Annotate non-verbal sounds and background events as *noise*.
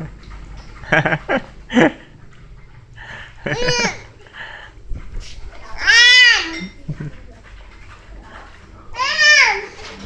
う *laughs* ん